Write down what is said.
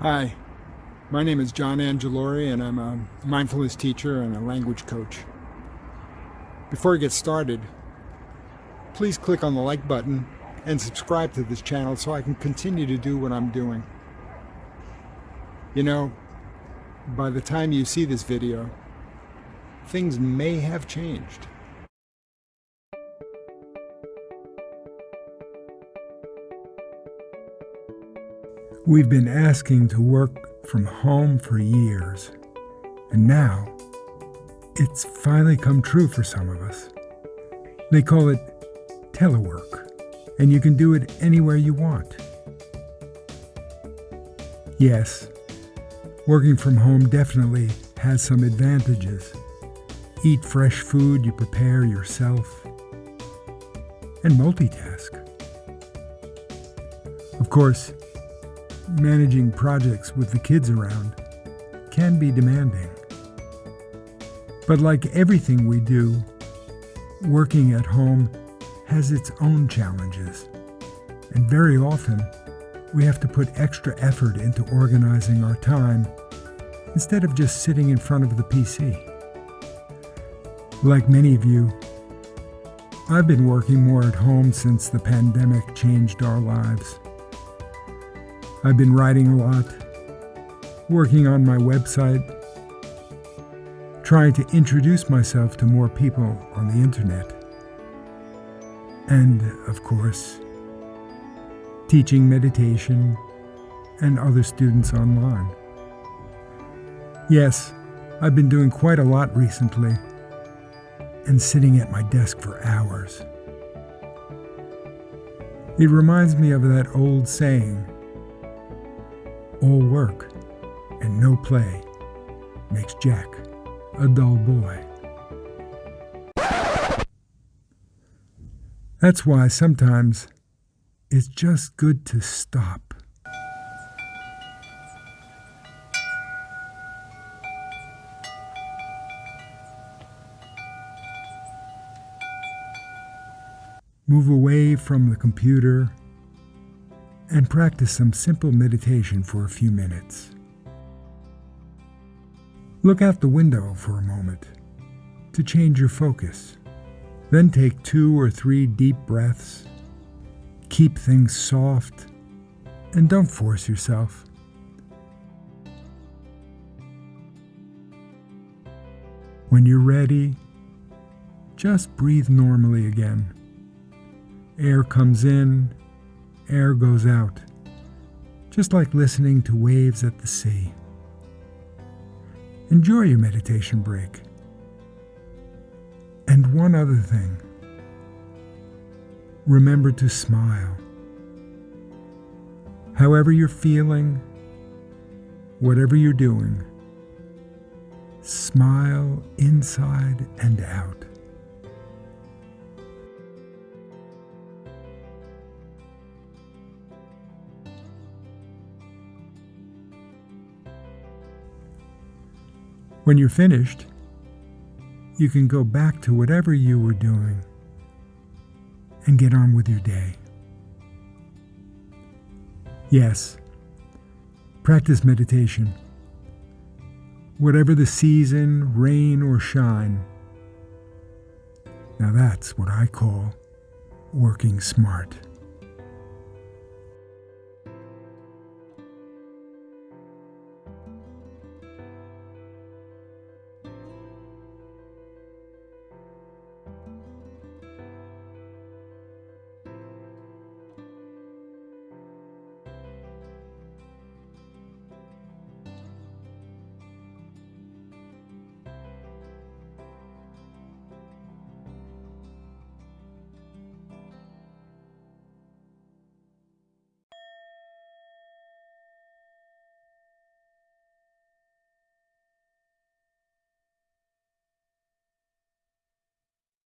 Hi, my name is John Angelori and I'm a mindfulness teacher and a language coach. Before we get started, please click on the like button and subscribe to this channel so I can continue to do what I'm doing. You know, by the time you see this video, things may have changed. We've been asking to work from home for years, and now it's finally come true for some of us. They call it telework, and you can do it anywhere you want. Yes, working from home definitely has some advantages. Eat fresh food you prepare yourself, and multitask. Of course, managing projects with the kids around can be demanding. But like everything we do, working at home has its own challenges. And very often, we have to put extra effort into organizing our time instead of just sitting in front of the PC. Like many of you, I've been working more at home since the pandemic changed our lives. I've been writing a lot, working on my website, trying to introduce myself to more people on the internet, and, of course, teaching meditation and other students online. Yes, I've been doing quite a lot recently and sitting at my desk for hours. It reminds me of that old saying all work and no play makes Jack a dull boy. That's why sometimes it's just good to stop. Move away from the computer and practice some simple meditation for a few minutes. Look out the window for a moment to change your focus. Then take two or three deep breaths. Keep things soft and don't force yourself. When you're ready, just breathe normally again. Air comes in air goes out, just like listening to waves at the sea. Enjoy your meditation break. And one other thing remember to smile. However you're feeling, whatever you're doing, smile inside and out. When you're finished, you can go back to whatever you were doing and get on with your day. Yes, practice meditation. Whatever the season, rain or shine. Now that's what I call working smart.